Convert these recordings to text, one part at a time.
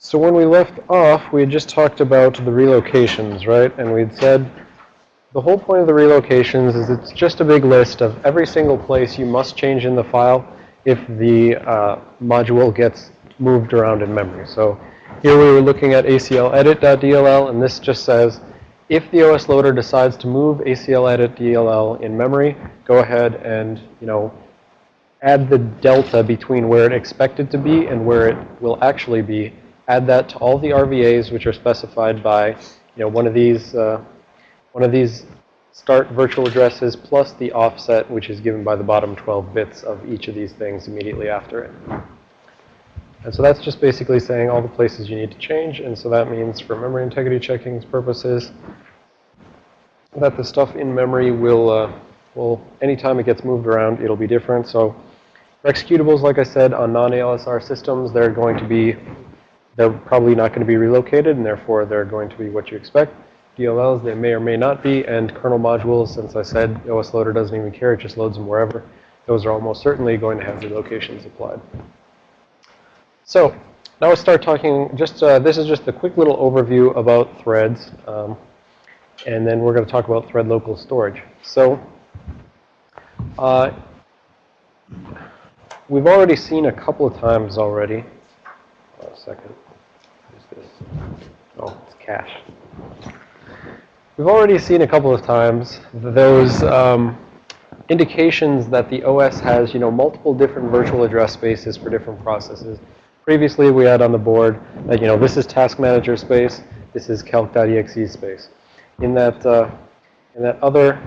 So when we left off, we had just talked about the relocations, right? And we'd said the whole point of the relocations is it's just a big list of every single place you must change in the file if the uh, module gets moved around in memory. So here we were looking at acledit.dll, and this just says if the OS loader decides to move acledit.dll in memory, go ahead and, you know, add the delta between where it expected to be and where it will actually be. Add that to all the RVAs, which are specified by, you know, one of these, uh, one of these start virtual addresses plus the offset, which is given by the bottom 12 bits of each of these things immediately after it. And so that's just basically saying all the places you need to change. And so that means for memory integrity checking purposes, that the stuff in memory will, uh, will, anytime it gets moved around, it'll be different. So for executables, like I said, on non-ALSR systems, they're going to be, they're probably not going to be relocated, and therefore they're going to be what you expect. DLLs, they may or may not be, and kernel modules, since I said OS Loader doesn't even care, it just loads them wherever. Those are almost certainly going to have relocations applied. So now let's start talking, just uh, this is just a quick little overview about threads. Um, and then we're going to talk about thread local storage. So uh, we've already seen a couple of times already. A second. Oh, it's cache. We've already seen a couple of times those um, indications that the OS has, you know, multiple different virtual address spaces for different processes. Previously, we had on the board that, you know, this is task manager space, this is calc.exe space. In that, uh, in that other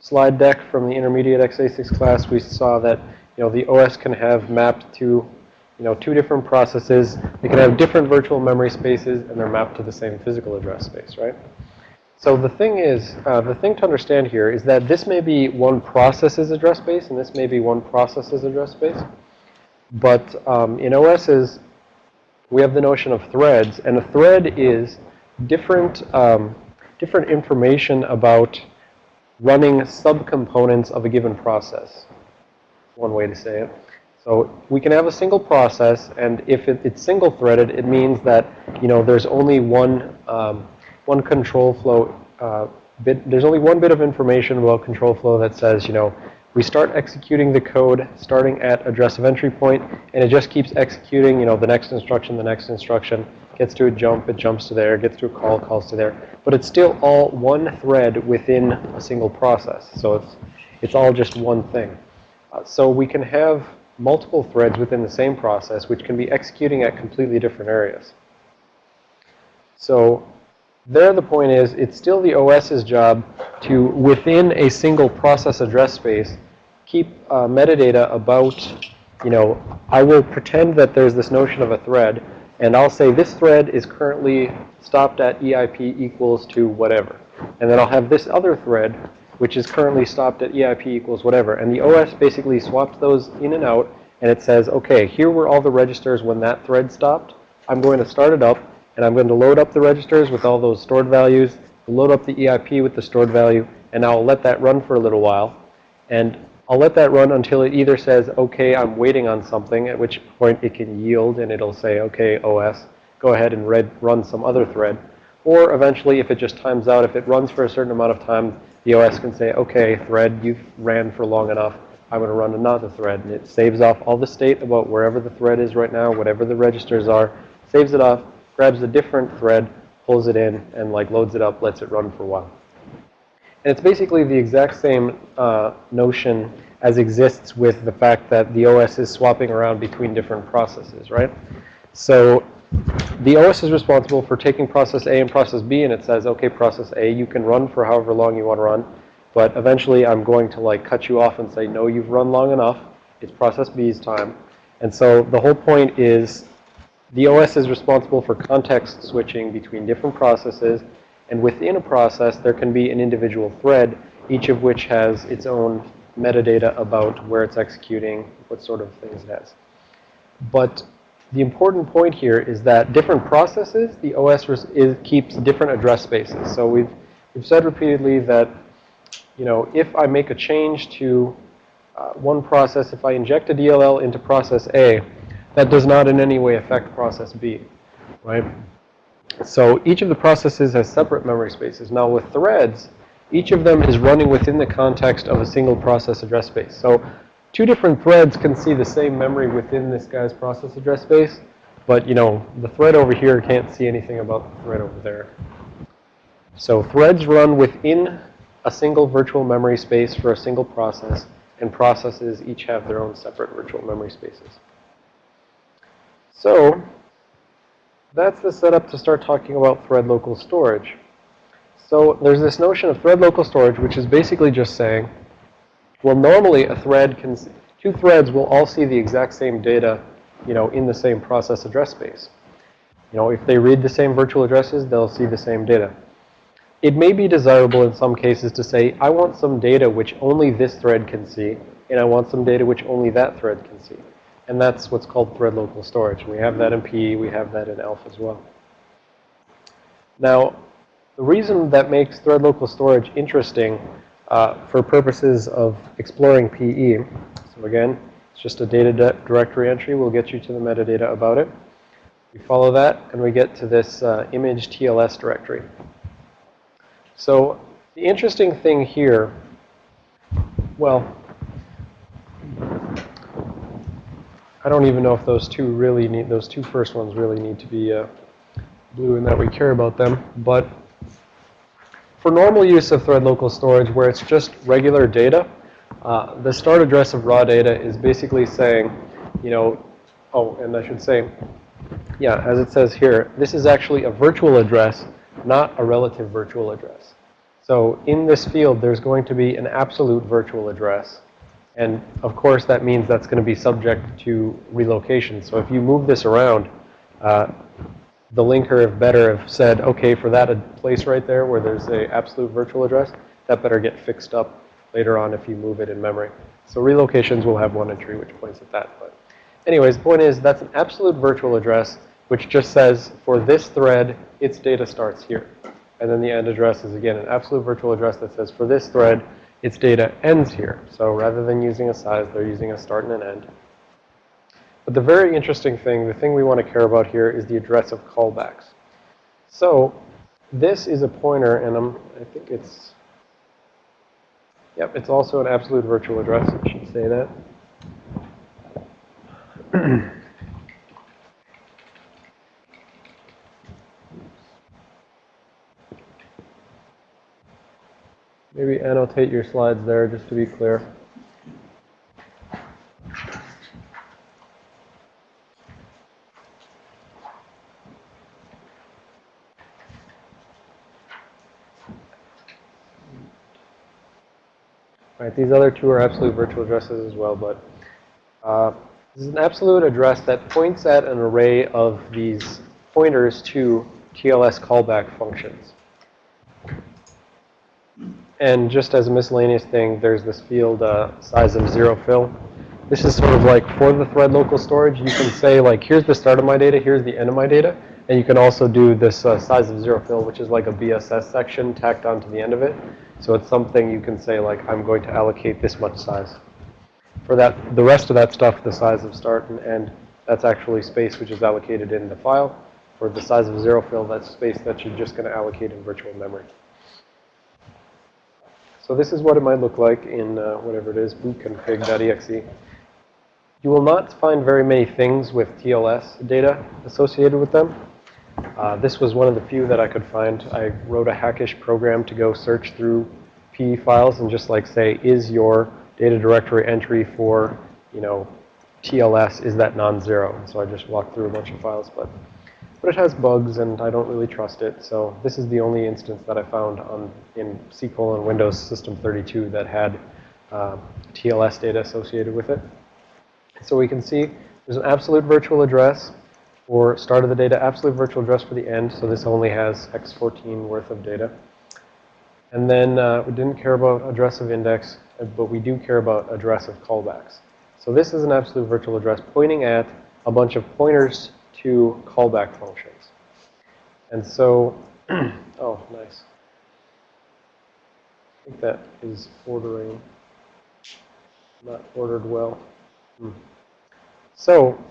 slide deck from the intermediate x86 class, we saw that, you know, the OS can have mapped to, you know, two different processes. They can have different virtual memory spaces, and they're mapped to the same physical address space, right? So the thing is, uh, the thing to understand here is that this may be one process's address space, and this may be one process's address space. But um, in OSs, we have the notion of threads, and a thread is different, um, different information about running subcomponents of a given process. One way to say it. So we can have a single process, and if it, it's single-threaded, it means that you know there's only one um, one control flow uh, bit. There's only one bit of information about control flow that says you know we start executing the code starting at address of entry point, and it just keeps executing, you know, the next instruction, the next instruction, gets to a jump, it jumps to there, gets to a call, calls to there. But it's still all one thread within a single process. So it's, it's all just one thing. Uh, so we can have multiple threads within the same process, which can be executing at completely different areas. So there the point is, it's still the OS's job to, within a single process address space, keep uh, metadata about, you know, I will pretend that there's this notion of a thread, and I'll say this thread is currently stopped at EIP equals to whatever. And then I'll have this other thread, which is currently stopped at EIP equals whatever. And the OS basically swaps those in and out, and it says, okay, here were all the registers when that thread stopped. I'm going to start it up and I'm going to load up the registers with all those stored values, load up the EIP with the stored value, and I'll let that run for a little while. And I'll let that run until it either says, okay, I'm waiting on something, at which point it can yield and it'll say, okay, OS, go ahead and run some other thread. Or eventually, if it just times out, if it runs for a certain amount of time, the OS can say, okay, thread, you've ran for long enough. I'm going to run another thread. And it saves off all the state about wherever the thread is right now, whatever the registers are, saves it off, grabs a different thread, pulls it in, and like loads it up, lets it run for a while. And it's basically the exact same uh, notion as exists with the fact that the OS is swapping around between different processes, right? So the OS is responsible for taking process A and process B, and it says, okay, process A, you can run for however long you want to run, but eventually I'm going to like cut you off and say, no, you've run long enough. It's process B's time. And so the whole point is the OS is responsible for context switching between different processes. And within a process, there can be an individual thread, each of which has its own metadata about where it's executing, what sort of things it has. But the important point here is that different processes, the OS is, keeps different address spaces. So we've, we've said repeatedly that, you know, if I make a change to uh, one process, if I inject a DLL into process A, that does not in any way affect process B. right? So each of the processes has separate memory spaces. Now with threads, each of them is running within the context of a single process address space. So two different threads can see the same memory within this guy's process address space, but you know, the thread over here can't see anything about the thread over there. So threads run within a single virtual memory space for a single process, and processes each have their own separate virtual memory spaces. So that's the setup to start talking about thread local storage. So there's this notion of thread local storage, which is basically just saying, well, normally a thread can, two threads will all see the exact same data, you know, in the same process address space. You know, if they read the same virtual addresses, they'll see the same data. It may be desirable in some cases to say, I want some data which only this thread can see, and I want some data which only that thread can see. And that's what's called thread local storage. We have that in PE. We have that in ELF as well. Now, the reason that makes thread local storage interesting uh, for purposes of exploring PE, so again, it's just a data directory entry. We'll get you to the metadata about it. We follow that, and we get to this uh, image TLS directory. So the interesting thing here, well, I don't even know if those two really need, those two first ones really need to be uh, blue and that we care about them. But for normal use of thread local storage where it's just regular data, uh, the start address of raw data is basically saying, you know, oh, and I should say, yeah, as it says here, this is actually a virtual address, not a relative virtual address. So in this field, there's going to be an absolute virtual address and of course, that means that's going to be subject to relocation. So if you move this around, uh, the linker, have better, have said, okay, for that a place right there where there's a absolute virtual address, that better get fixed up later on if you move it in memory. So relocations will have one entry which points at that. But anyways, the point is that's an absolute virtual address which just says for this thread, its data starts here. And then the end address is, again, an absolute virtual address that says for this thread, its data ends here. So rather than using a size, they're using a start and an end. But the very interesting thing, the thing we want to care about here is the address of callbacks. So this is a pointer, and I'm, I think it's, yep, it's also an absolute virtual address. I should say that. Maybe annotate your slides there just to be clear. These other two are absolute virtual addresses as well, but uh, this is an absolute address that points at an array of these pointers to TLS callback functions. And just as a miscellaneous thing, there's this field uh, size of zero fill. This is sort of like for the thread local storage, you can say like, here's the start of my data, here's the end of my data. And you can also do this uh, size of zero fill, which is like a BSS section tacked onto the end of it. So it's something you can say like, I'm going to allocate this much size. For that, the rest of that stuff, the size of start and end, that's actually space which is allocated in the file. For the size of zero fill, that's space that you're just going to allocate in virtual memory. So this is what it might look like in uh, whatever it is, bootconfig.exe. You will not find very many things with TLS data associated with them. Uh, this was one of the few that I could find. I wrote a hackish program to go search through PE files and just like say, is your data directory entry for, you know, TLS, is that non-zero? So I just walked through a bunch of files, but but it has bugs and I don't really trust it. So this is the only instance that I found on in SQL and Windows System 32 that had uh, TLS data associated with it. So we can see there's an absolute virtual address for start of the data, absolute virtual address for the end. So this only has x14 worth of data. And then uh, we didn't care about address of index, but we do care about address of callbacks. So this is an absolute virtual address pointing at a bunch of pointers to callback functions. And so, oh, nice. I think that is ordering, not ordered well. Hmm. So,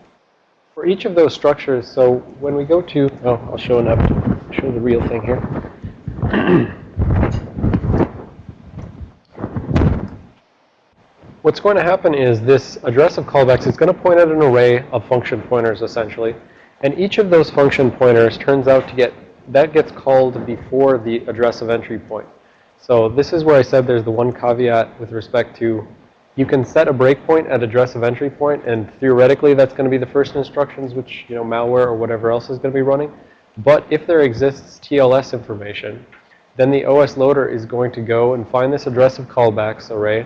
for each of those structures, so when we go to, oh, I'll show an up, show the real thing here. What's going to happen is this address of callbacks is going to point at an array of function pointers, essentially. And each of those function pointers turns out to get, that gets called before the address of entry point. So this is where I said there's the one caveat with respect to you can set a breakpoint at address of entry point, and theoretically that's going to be the first instructions, which, you know, malware or whatever else is going to be running. But if there exists TLS information, then the OS loader is going to go and find this address of callbacks array,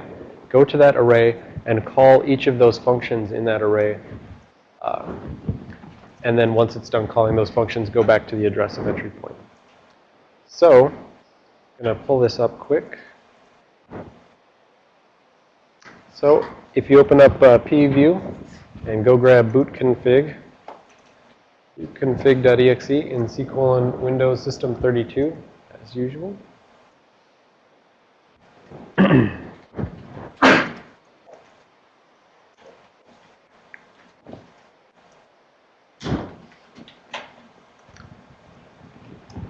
go to that array and call each of those functions in that array. Uh, and then once it's done calling those functions, go back to the address of entry point. So, I'm going to pull this up quick. So, if you open up uh, PEview and go grab bootconfig, bootconfig.exe in C colon Windows System 32, as usual.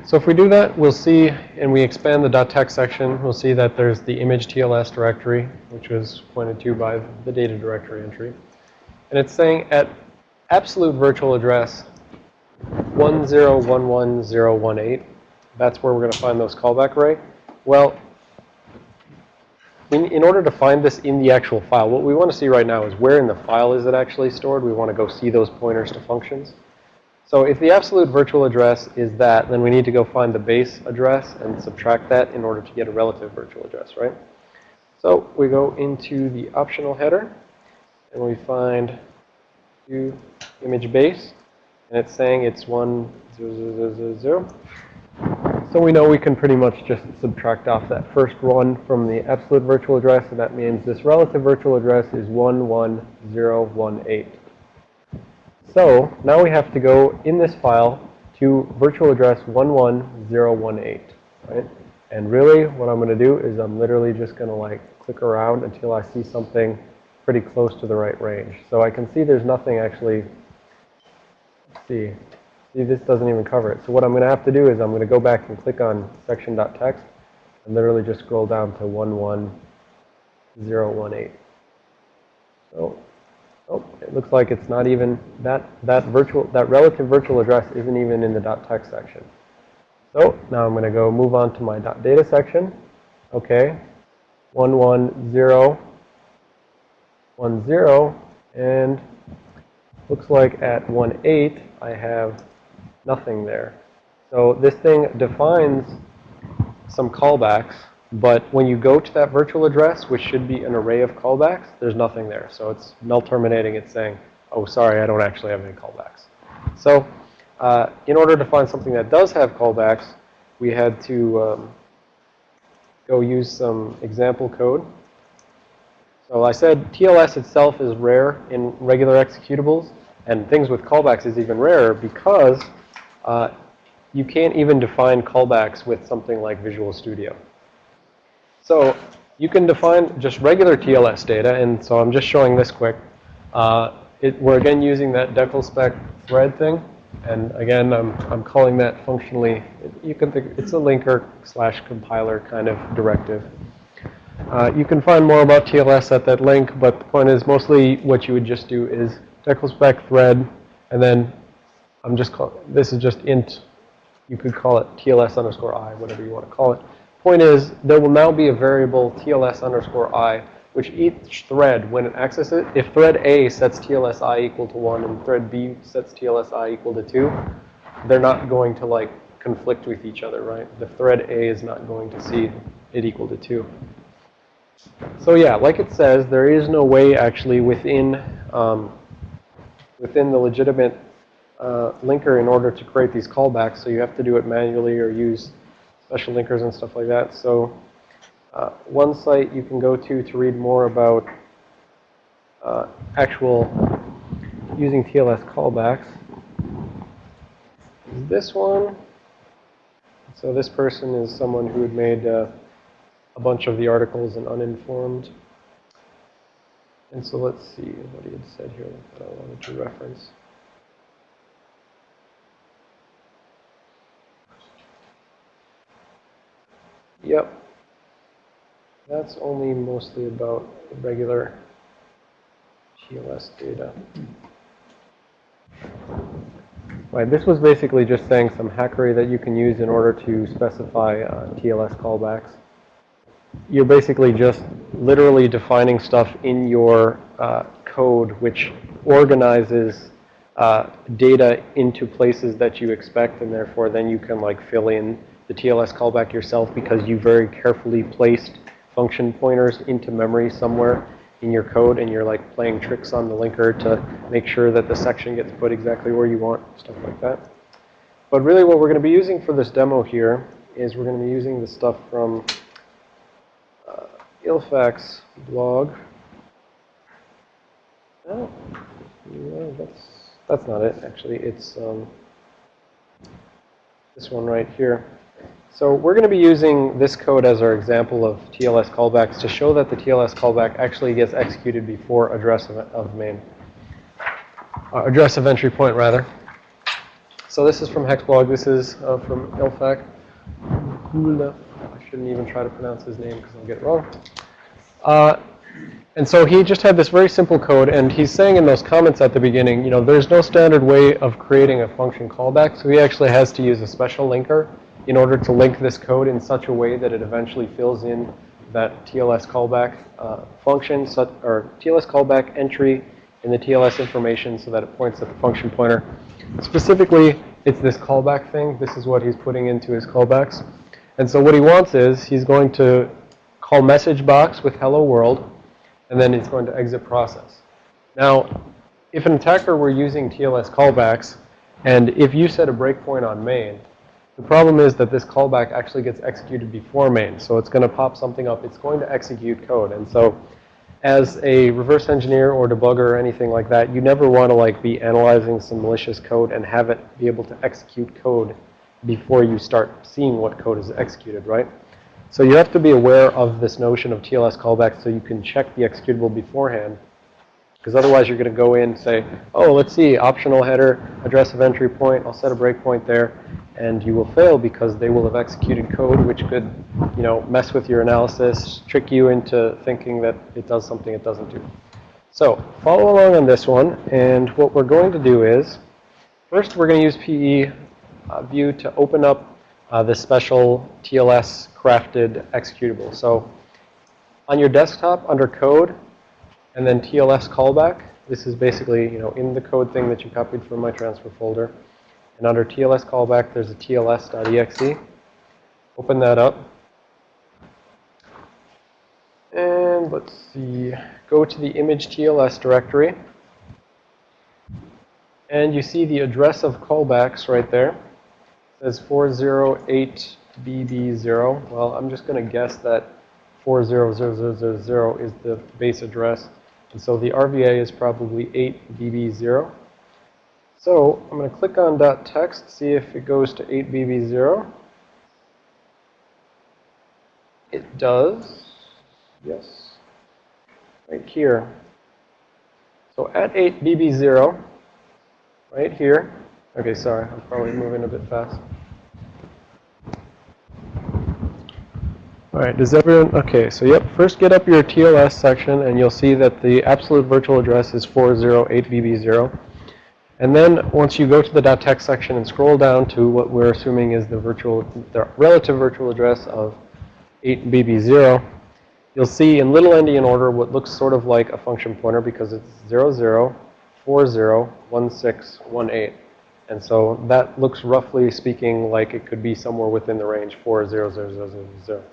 So if we do that, we'll see, and we expand the .text section, we'll see that there's the image TLS directory, which was pointed to by the data directory entry. And it's saying at absolute virtual address 1011018, that's where we're going to find those callback array. Well, in, in order to find this in the actual file, what we want to see right now is where in the file is it actually stored. We want to go see those pointers to functions. So if the absolute virtual address is that, then we need to go find the base address and subtract that in order to get a relative virtual address, right? So we go into the optional header, and we find view image base, and it's saying it's 1, 0, 0, 0, 0. So we know we can pretty much just subtract off that first one from the absolute virtual address, and that means this relative virtual address is 11018. So now we have to go in this file to virtual address 11018, right? And really what I'm going to do is I'm literally just going to like click around until I see something pretty close to the right range. So I can see there's nothing actually, see, see this doesn't even cover it. So what I'm going to have to do is I'm going to go back and click on section .text and literally just scroll down to 11018. So Oh, it looks like it's not even, that, that virtual, that relative virtual address isn't even in the dot .text section. So now I'm going to go move on to my .data section. Okay. 11010 and looks like at 18 I have nothing there. So this thing defines some callbacks but when you go to that virtual address, which should be an array of callbacks, there's nothing there. So it's null terminating. It's saying, oh, sorry, I don't actually have any callbacks. So uh, in order to find something that does have callbacks, we had to um, go use some example code. So I said TLS itself is rare in regular executables. And things with callbacks is even rarer because uh, you can't even define callbacks with something like Visual Studio. So you can define just regular TLS data, and so I'm just showing this quick. Uh, it, we're again using that declspec thread thing, and again, I'm, I'm calling that functionally, you can think, it's a linker slash compiler kind of directive. Uh, you can find more about TLS at that link, but the point is mostly what you would just do is declspec thread, and then I'm just call, this is just int, you could call it TLS underscore i, whatever you want to call it. Point is, there will now be a variable TLS underscore i, which each thread, when it accesses it, if thread A sets TLS i equal to 1 and thread B sets TLS i equal to 2, they're not going to like conflict with each other, right? The thread A is not going to see it equal to 2. So yeah, like it says, there is no way actually within um, within the legitimate uh, linker in order to create these callbacks. So you have to do it manually or use special linkers and stuff like that. So uh, one site you can go to to read more about uh, actual using TLS callbacks is this one. So this person is someone who had made uh, a bunch of the articles in Uninformed. And so let's see what he had said here that I wanted to reference. Yep. That's only mostly about the regular TLS data. Right, this was basically just saying some hackery that you can use in order to specify uh, TLS callbacks. You're basically just literally defining stuff in your uh, code which organizes uh, data into places that you expect, and therefore then you can like fill in the TLS callback yourself because you very carefully placed function pointers into memory somewhere in your code and you're like playing tricks on the linker to make sure that the section gets put exactly where you want, stuff like that. But really what we're going to be using for this demo here is we're going to be using the stuff from uh, Ilfak's blog. Oh, yeah, that's, that's not it, actually. It's um, this one right here. So we're going to be using this code as our example of TLS callbacks to show that the TLS callback actually gets executed before address of, of main. Uh, address of entry point, rather. So this is from Hexblog. This is uh, from Ilfak. I shouldn't even try to pronounce his name because I'll get it wrong. Uh, and so he just had this very simple code, and he's saying in those comments at the beginning, you know, there's no standard way of creating a function callback, so he actually has to use a special linker in order to link this code in such a way that it eventually fills in that TLS callback uh, function, or TLS callback entry in the TLS information so that it points at the function pointer. Specifically, it's this callback thing. This is what he's putting into his callbacks. And so what he wants is he's going to call message box with hello world, and then it's going to exit process. Now, if an attacker were using TLS callbacks, and if you set a breakpoint on main, the problem is that this callback actually gets executed before main. So it's going to pop something up. It's going to execute code. And so as a reverse engineer or debugger or anything like that, you never want to like be analyzing some malicious code and have it be able to execute code before you start seeing what code is executed, right? So you have to be aware of this notion of TLS callbacks so you can check the executable beforehand. Because otherwise you're going to go in and say, oh, let's see, optional header, address of entry point, I'll set a breakpoint there and you will fail because they will have executed code which could, you know, mess with your analysis, trick you into thinking that it does something it doesn't do. So follow along on this one, and what we're going to do is, first we're going to use PE uh, view to open up uh, this special TLS crafted executable. So on your desktop under code, and then TLS callback, this is basically, you know, in the code thing that you copied from my transfer folder. And under TLS callback, there's a tls.exe. Open that up. And let's see, go to the image TLS directory. And you see the address of callbacks right there. It says 408BB0. Well, I'm just going to guess that 40000 is the base address. And so the RVA is probably 8BB0. So I'm going to click on .text, see if it goes to 8BB0. It does. Yes. Right here. So at 8BB0, right here. Okay, sorry, I'm probably moving a bit fast. All right, does everyone, okay, so yep, first get up your TLS section and you'll see that the absolute virtual address is 408BB0. And then once you go to the .text section and scroll down to what we're assuming is the virtual, the relative virtual address of 8BB0, you'll see in little endian order what looks sort of like a function pointer because it's 00401618. And so that looks roughly speaking like it could be somewhere within the range 40000.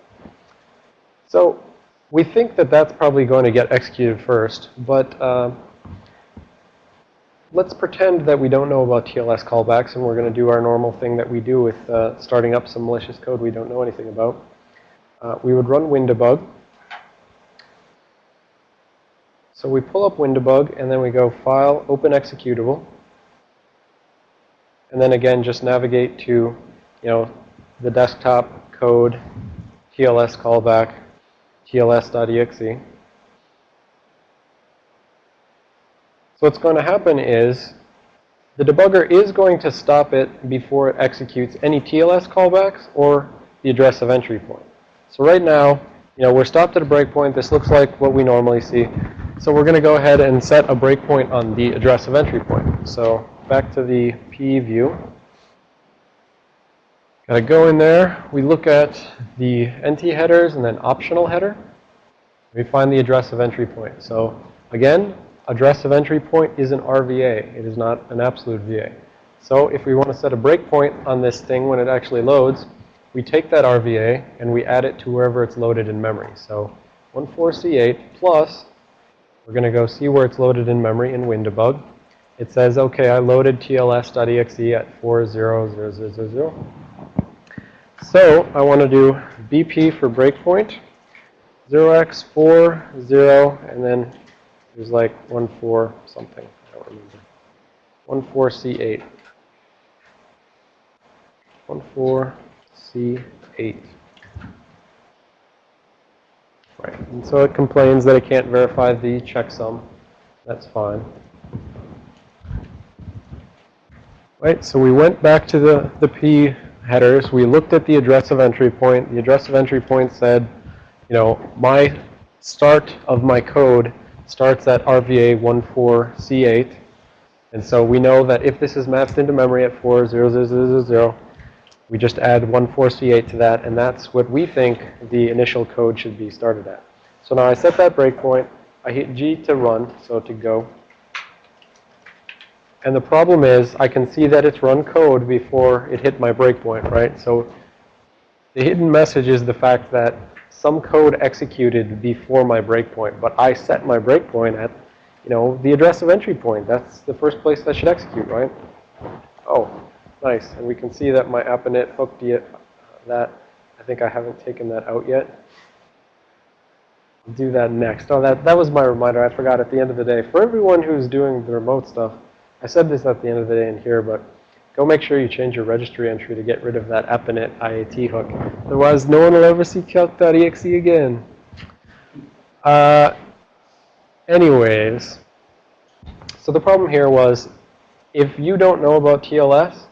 So we think that that's probably going to get executed first, but uh, let's pretend that we don't know about TLS callbacks and we're going to do our normal thing that we do with uh, starting up some malicious code we don't know anything about. Uh, we would run WinDbg. So we pull up WinDbg and then we go File, Open Executable. And then again, just navigate to, you know, the desktop code, TLS callback, tls.exe. what's going to happen is the debugger is going to stop it before it executes any TLS callbacks or the address of entry point. So right now, you know, we're stopped at a breakpoint. This looks like what we normally see. So we're going to go ahead and set a breakpoint on the address of entry point. So back to the PE view. Got to go in there. We look at the NT headers and then optional header. We find the address of entry point. So again, address of entry point is an RVA. It is not an absolute VA. So if we want to set a breakpoint on this thing when it actually loads, we take that RVA and we add it to wherever it's loaded in memory. So 14C8 plus, we're going to go see where it's loaded in memory in WinDbg. It says, okay, I loaded tls.exe at 40000. So I want to do BP for breakpoint, 0x4, 0, and then there's like 1, 4 something. I don't remember. 1, 4, C8. 1, 4, C8. Right. And so it complains that it can't verify the checksum. That's fine. Right, so we went back to the, the P headers. We looked at the address of entry point. The address of entry point said, you know, my start of my code starts at RVA14C8. And so we know that if this is mapped into memory at 40000, we just add 14C8 to that, and that's what we think the initial code should be started at. So now I set that breakpoint. I hit G to run, so to go. And the problem is I can see that it's run code before it hit my breakpoint, right? So the hidden message is the fact that some code executed before my breakpoint, but I set my breakpoint at, you know, the address of entry point. That's the first place that should execute, right? Oh, Nice. And we can see that my app init hooked it, that. I think I haven't taken that out yet. I'll do that next. Oh, that, that was my reminder. I forgot at the end of the day. For everyone who's doing the remote stuff, I said this at the end of the day in here, but go make sure you change your registry entry to get rid of that appinit IAT hook. Otherwise, no one will ever see calc.exe again. Uh, anyways, so the problem here was if you don't know about TLS,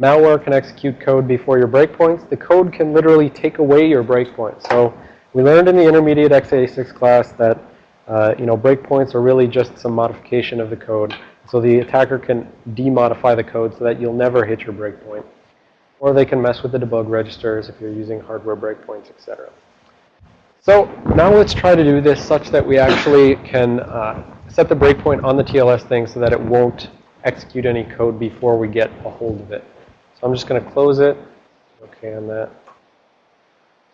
Malware can execute code before your breakpoints. The code can literally take away your breakpoints. So we learned in the intermediate x86 class that uh, you know breakpoints are really just some modification of the code. So the attacker can demodify the code so that you'll never hit your breakpoint. Or they can mess with the debug registers if you're using hardware breakpoints, etc. So now let's try to do this such that we actually can uh, set the breakpoint on the TLS thing so that it won't execute any code before we get a hold of it. So I'm just going to close it. Okay on that.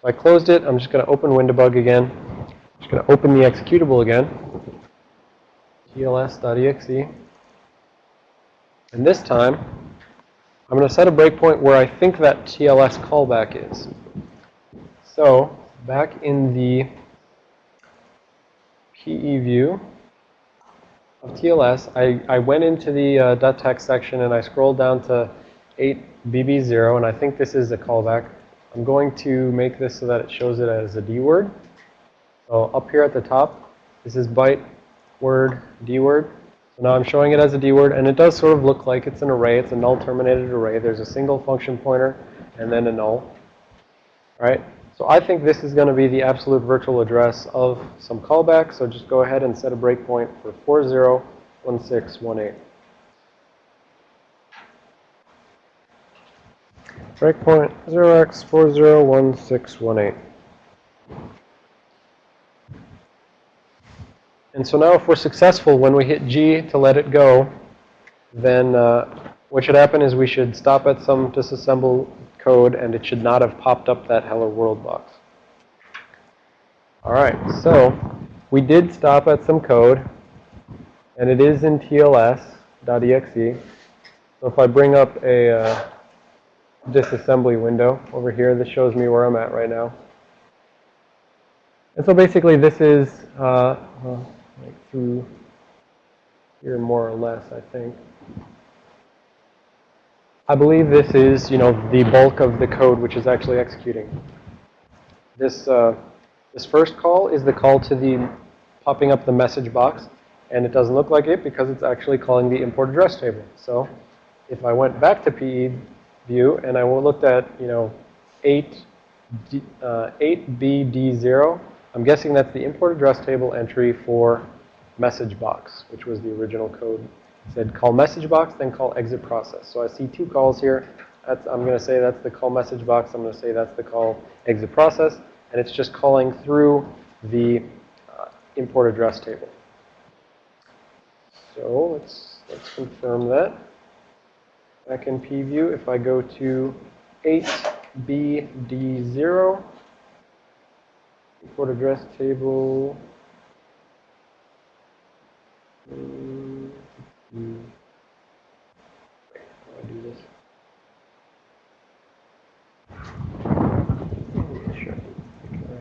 So I closed it. I'm just going to open WinDbg again. I'm just going to open the executable again. tls.exe. And this time, I'm going to set a breakpoint where I think that TLS callback is. So back in the PE view of TLS, I, I went into the uh, .text section and I scrolled down to 8BB0, and I think this is a callback. I'm going to make this so that it shows it as a D word. So up here at the top, this is byte word D word. So now I'm showing it as a D word, and it does sort of look like it's an array. It's a null terminated array. There's a single function pointer and then a null. All right? So I think this is going to be the absolute virtual address of some callback. So just go ahead and set a breakpoint for 401618. Breakpoint 0x401618. And so now if we're successful, when we hit G to let it go, then uh, what should happen is we should stop at some disassemble code, and it should not have popped up that hello world box. All right, so we did stop at some code, and it is in tls.exe. So if I bring up a uh, disassembly window over here. This shows me where I'm at right now. And so basically this is uh, through here more or less, I think. I believe this is, you know, the bulk of the code which is actually executing. This, uh, this first call is the call to the popping up the message box. And it doesn't look like it because it's actually calling the import address table. So if I went back to PE view and I looked at, you know, 8, uh, 8BD0, I'm guessing that's the import address table entry for message box, which was the original code. It said call message box, then call exit process. So I see two calls here. That's, I'm going to say that's the call message box. I'm going to say that's the call exit process. And it's just calling through the uh, import address table. So let's, let's confirm that. Back in PEview, if I go to 8BD0, import address table, mm, mm. Wait, how do I do this? Sure. Okay.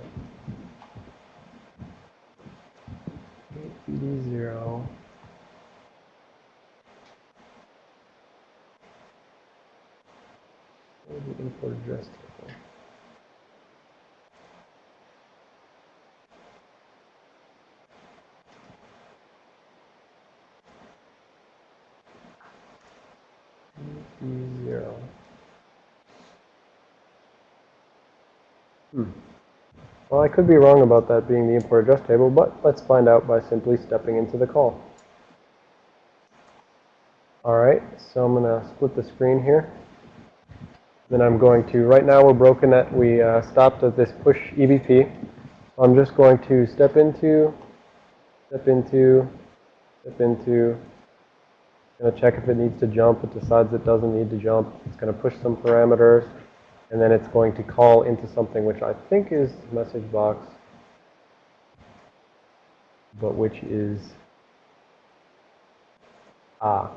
8BD0. the import address table. Zero. Hmm. Well, I could be wrong about that being the import address table, but let's find out by simply stepping into the call. All right, so I'm going to split the screen here. Then I'm going to, right now we're broken at, we uh, stopped at this push EBP. I'm just going to step into, step into, step into, going to check if it needs to jump. It decides it doesn't need to jump. It's going to push some parameters. And then it's going to call into something which I think is message box, but which is, ah,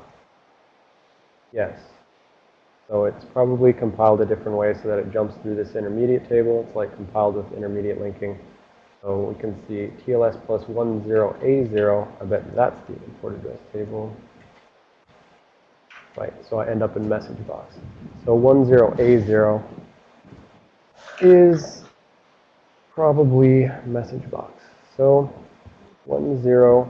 yes. So it's probably compiled a different way so that it jumps through this intermediate table. It's like compiled with intermediate linking. So we can see TLS plus 10A0. I bet that's the import address table. Right, so I end up in message box. So 10A0 is probably message box. So 10A0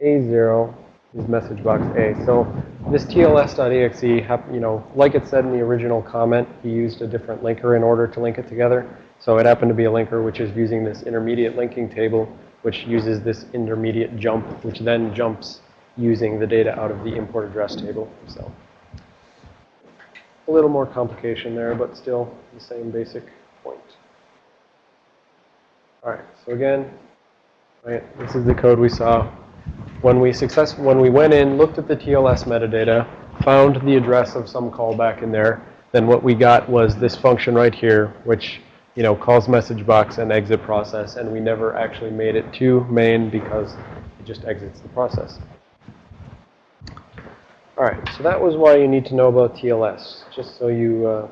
is message box A. So this TLS.exe, you know, like it said in the original comment, he used a different linker in order to link it together. So it happened to be a linker which is using this intermediate linking table, which uses this intermediate jump, which then jumps using the data out of the import address table. So a little more complication there, but still the same basic point. All right, so again, right, this is the code we saw when we success when we went in, looked at the TLS metadata, found the address of some callback in there, then what we got was this function right here, which you know calls message box and exit process, and we never actually made it to main because it just exits the process. All right, so that was why you need to know about TLS, just so you uh,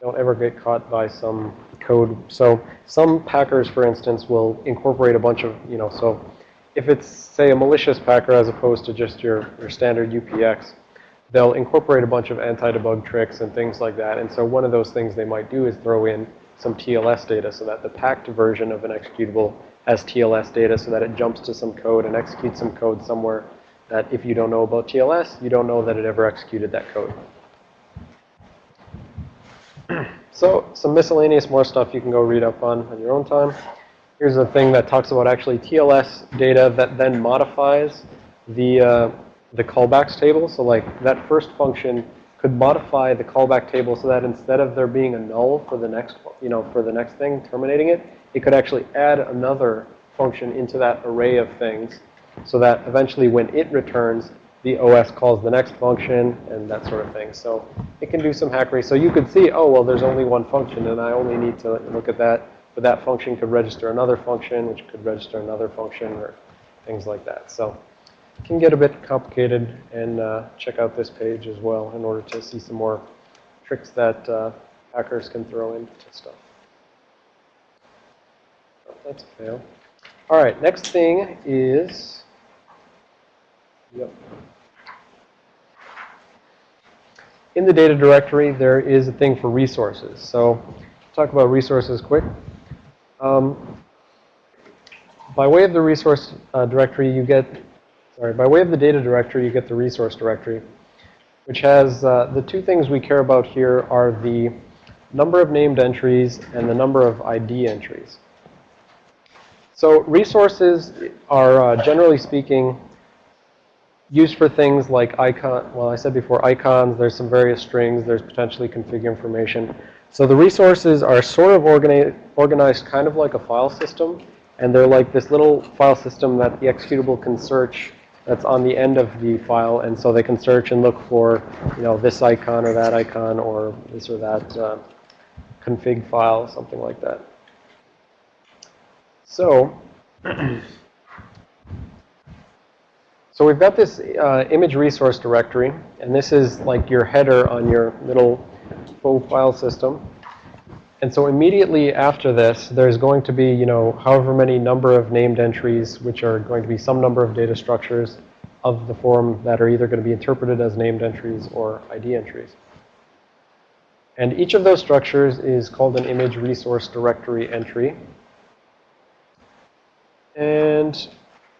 don't ever get caught by some code. So some packers, for instance, will incorporate a bunch of, you know, so if it's, say, a malicious packer as opposed to just your, your standard UPX, they'll incorporate a bunch of anti-debug tricks and things like that. And so one of those things they might do is throw in some TLS data so that the packed version of an executable has TLS data so that it jumps to some code and executes some code somewhere that if you don't know about TLS, you don't know that it ever executed that code. so some miscellaneous more stuff you can go read up on on your own time. Here's a thing that talks about actually TLS data that then modifies the, uh, the callbacks table. So like that first function could modify the callback table so that instead of there being a null for the next, you know, for the next thing, terminating it, it could actually add another function into that array of things so that eventually when it returns, the OS calls the next function and that sort of thing. So it can do some hackery. So you could see, oh, well, there's only one function and I only need to look at that but that function could register another function, which could register another function, or things like that. So it can get a bit complicated, and uh, check out this page as well in order to see some more tricks that uh, hackers can throw into stuff. Oh, that's a fail. All right, next thing is, yep. In the data directory, there is a thing for resources. So talk about resources quick. Um, by way of the resource uh, directory, you get, sorry, by way of the data directory, you get the resource directory, which has uh, the two things we care about here are the number of named entries, and the number of ID entries. So resources are, uh, generally speaking, used for things like icon, well, I said before icons, there's some various strings, there's potentially config information. So the resources are sort of organi organized kind of like a file system, and they're like this little file system that the executable can search that's on the end of the file, and so they can search and look for, you know, this icon or that icon or this or that uh, config file, something like that. So, so we've got this uh, image resource directory, and this is like your header on your little full file system. And so immediately after this, there's going to be, you know, however many number of named entries, which are going to be some number of data structures of the form that are either going to be interpreted as named entries or ID entries. And each of those structures is called an image resource directory entry. And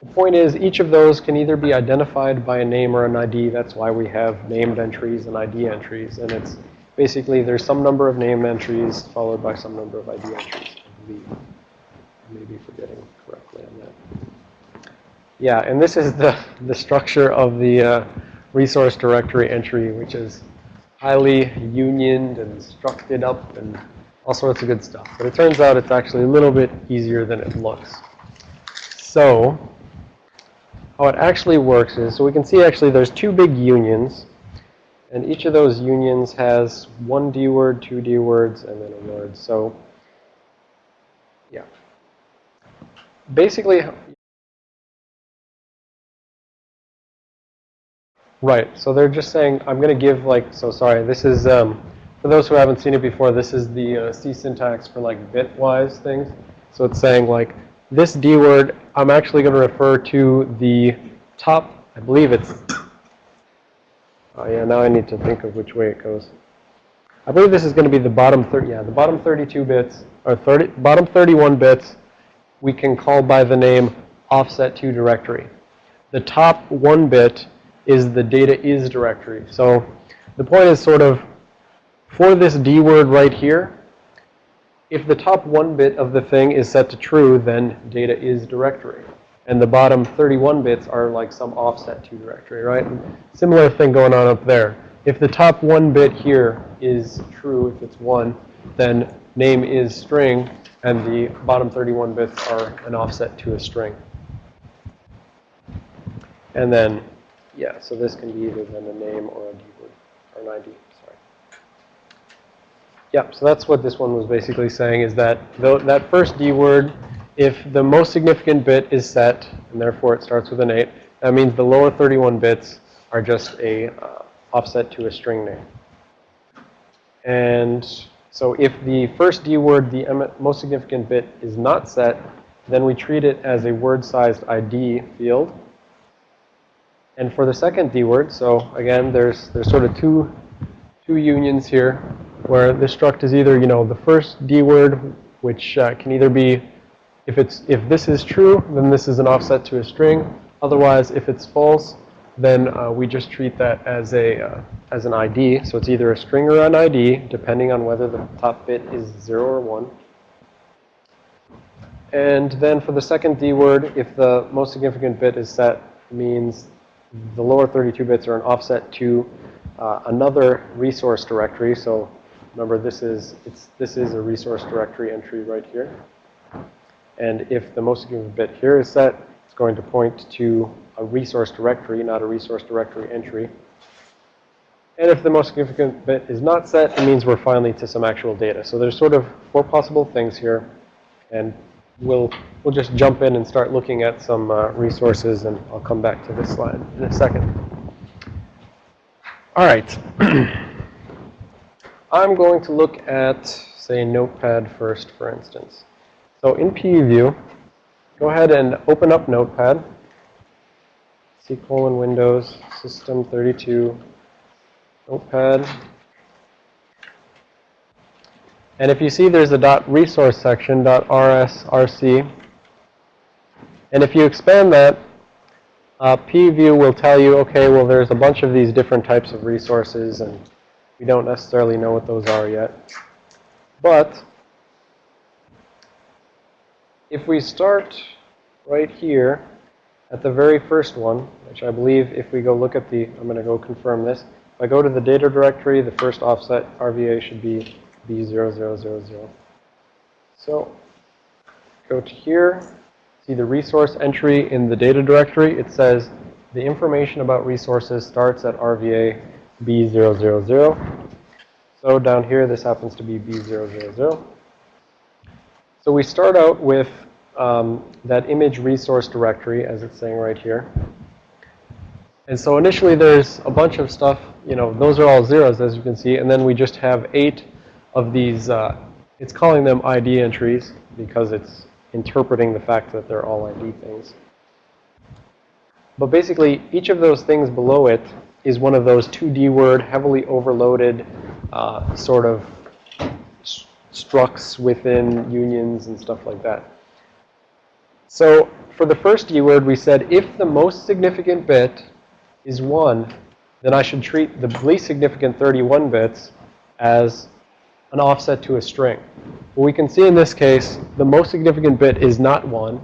the point is, each of those can either be identified by a name or an ID. That's why we have named entries and ID entries. And it's basically there's some number of name entries followed by some number of ID entries. I may be forgetting correctly on that. Yeah, and this is the, the structure of the uh, resource directory entry, which is highly unioned and structed up and all sorts of good stuff. But it turns out it's actually a little bit easier than it looks. So how it actually works is, so we can see actually there's two big unions. And each of those unions has one D word, two D words, and then a word. So, yeah. Basically, right. So they're just saying, I'm going to give like, so sorry, this is, um, for those who haven't seen it before, this is the uh, C syntax for like bitwise things. So it's saying like, this D word, I'm actually going to refer to the top, I believe it's Oh yeah, now I need to think of which way it goes. I believe this is going to be the bottom 30, yeah, the bottom 32 bits, or 30, bottom 31 bits, we can call by the name offset to directory. The top one bit is the data is directory. So the point is sort of, for this D word right here, if the top one bit of the thing is set to true, then data is directory and the bottom 31 bits are like some offset to directory, right? Similar thing going on up there. If the top one bit here is true, if it's 1, then name is string, and the bottom 31 bits are an offset to a string. And then, yeah, so this can be either then a name or a D word, or an ID, Yeah, so that's what this one was basically saying, is that that first D word if the most significant bit is set, and therefore it starts with an 8, that means the lower 31 bits are just a uh, offset to a string name. And so if the first D word, the most significant bit, is not set, then we treat it as a word-sized ID field. And for the second D word, so again, there's there's sort of two two unions here, where the struct is either you know the first D word, which uh, can either be if, it's, if this is true, then this is an offset to a string. Otherwise, if it's false, then uh, we just treat that as, a, uh, as an ID. So it's either a string or an ID, depending on whether the top bit is 0 or 1. And then for the second D word, if the most significant bit is set, means the lower 32 bits are an offset to uh, another resource directory. So remember, this is, it's, this is a resource directory entry right here. And if the most significant bit here is set, it's going to point to a resource directory, not a resource directory entry. And if the most significant bit is not set, it means we're finally to some actual data. So there's sort of four possible things here. And we'll, we'll just jump in and start looking at some uh, resources, and I'll come back to this slide in a second. All right. I'm going to look at, say, Notepad first, for instance. So in PEview, go ahead and open up Notepad. C colon Windows, System 32, Notepad. And if you see there's a dot resource section, dot rsrc. And if you expand that, uh, PEview will tell you, okay, well, there's a bunch of these different types of resources, and we don't necessarily know what those are yet. But if we start right here at the very first one, which I believe if we go look at the, I'm going to go confirm this. If I go to the data directory, the first offset RVA should be B0000. So go to here, see the resource entry in the data directory. It says the information about resources starts at RVA B000. So down here, this happens to be B000. So we start out with um, that image resource directory, as it's saying right here. And so initially there's a bunch of stuff, you know, those are all zeros, as you can see. And then we just have eight of these, uh, it's calling them ID entries because it's interpreting the fact that they're all ID things. But basically, each of those things below it is one of those 2D word, heavily overloaded uh, sort of structs within unions and stuff like that. So for the first D word, we said if the most significant bit is 1, then I should treat the least significant 31 bits as an offset to a string. Well, we can see in this case, the most significant bit is not 1.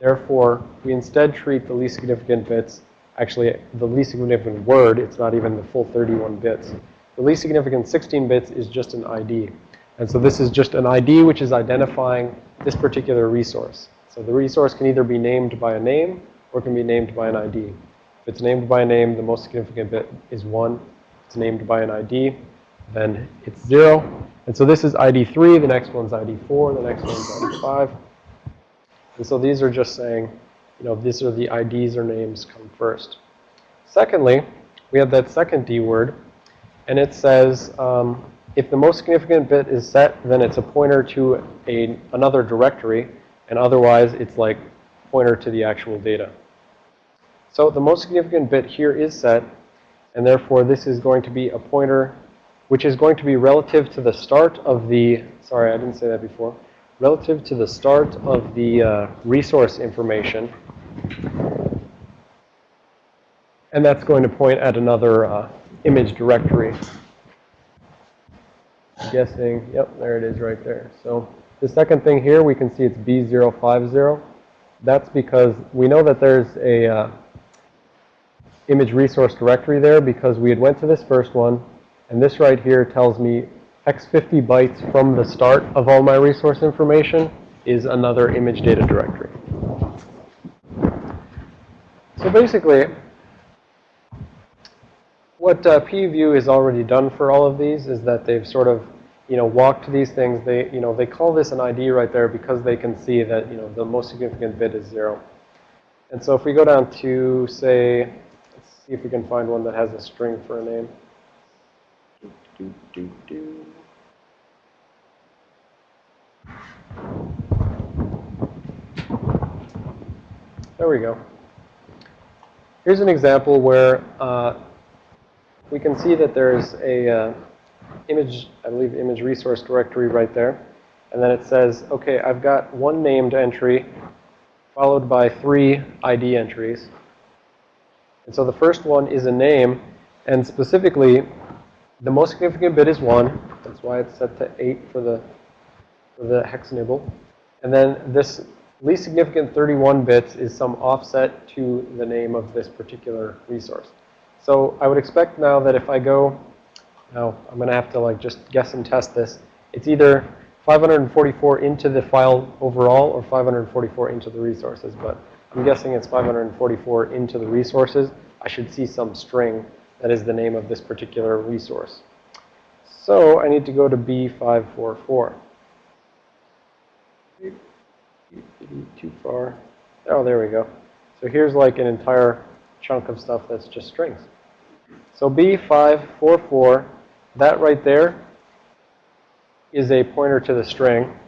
Therefore, we instead treat the least significant bits, actually the least significant word, it's not even the full 31 bits. The least significant 16 bits is just an ID. And so this is just an ID which is identifying this particular resource. So the resource can either be named by a name or can be named by an ID. If it's named by a name, the most significant bit is 1. If it's named by an ID, then it's 0. And so this is ID 3, the next one's ID 4, the next one's ID 5. And so these are just saying, you know, these are the IDs or names come first. Secondly, we have that second D word, and it says um, if the most significant bit is set, then it's a pointer to a, another directory, and otherwise it's like pointer to the actual data. So the most significant bit here is set, and therefore this is going to be a pointer which is going to be relative to the start of the, sorry, I didn't say that before, relative to the start of the uh, resource information. And that's going to point at another uh, image directory guessing, yep, there it is right there. So the second thing here, we can see it's B050. That's because we know that there's a uh, image resource directory there because we had went to this first one, and this right here tells me x50 bytes from the start of all my resource information is another image data directory. So basically, what uh, PEview has already done for all of these is that they've sort of you know, walked these things. They, you know, they call this an ID right there because they can see that, you know, the most significant bit is zero. And so if we go down to, say, let's see if we can find one that has a string for a name. Do, do, do, there we go. Here's an example where uh, we can see that there's a, uh, image, I believe, image resource directory right there. And then it says, okay, I've got one named entry followed by three ID entries. And so the first one is a name. And specifically, the most significant bit is 1. That's why it's set to 8 for the, for the hex nibble. And then this least significant 31 bits is some offset to the name of this particular resource. So I would expect now that if I go now, I'm going to have to like just guess and test this. It's either 544 into the file overall or 544 into the resources, but I'm guessing it's 544 into the resources. I should see some string that is the name of this particular resource. So I need to go to B544. Too far. Oh, there we go. So here's like an entire chunk of stuff that's just strings. So B544 that right there is a pointer to the string.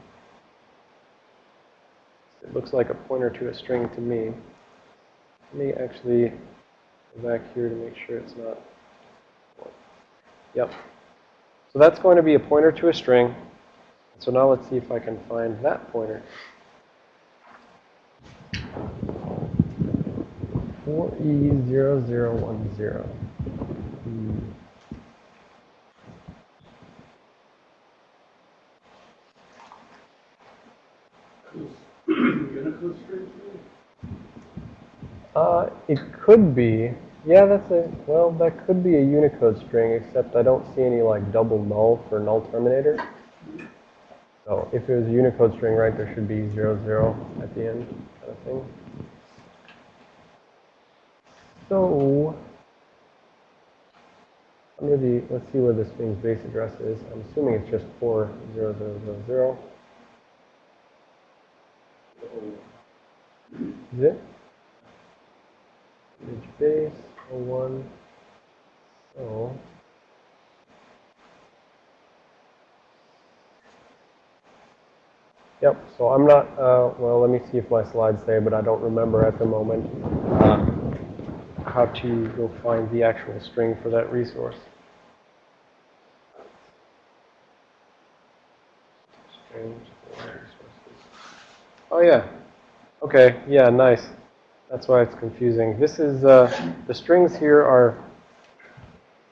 It looks like a pointer to a string to me. Let me actually go back here to make sure it's not. Yep. So that's going to be a pointer to a string. So now let's see if I can find that pointer. 4E0010. Hmm. Uh, it could be. Yeah, that's a, well, that could be a Unicode string, except I don't see any, like, double null for null terminator. So if it was a Unicode string, right, there should be 00, zero at the end kind of thing. So under the, let's see where this string's base address is. I'm assuming it's just 40000. Is it? Page base, 01. So, Yep, so I'm not, uh, well, let me see if my slides say, but I don't remember at the moment uh, how to go find the actual string for that resource. Oh, yeah. Okay, yeah, nice. That's why it's confusing. This is, uh, the strings here are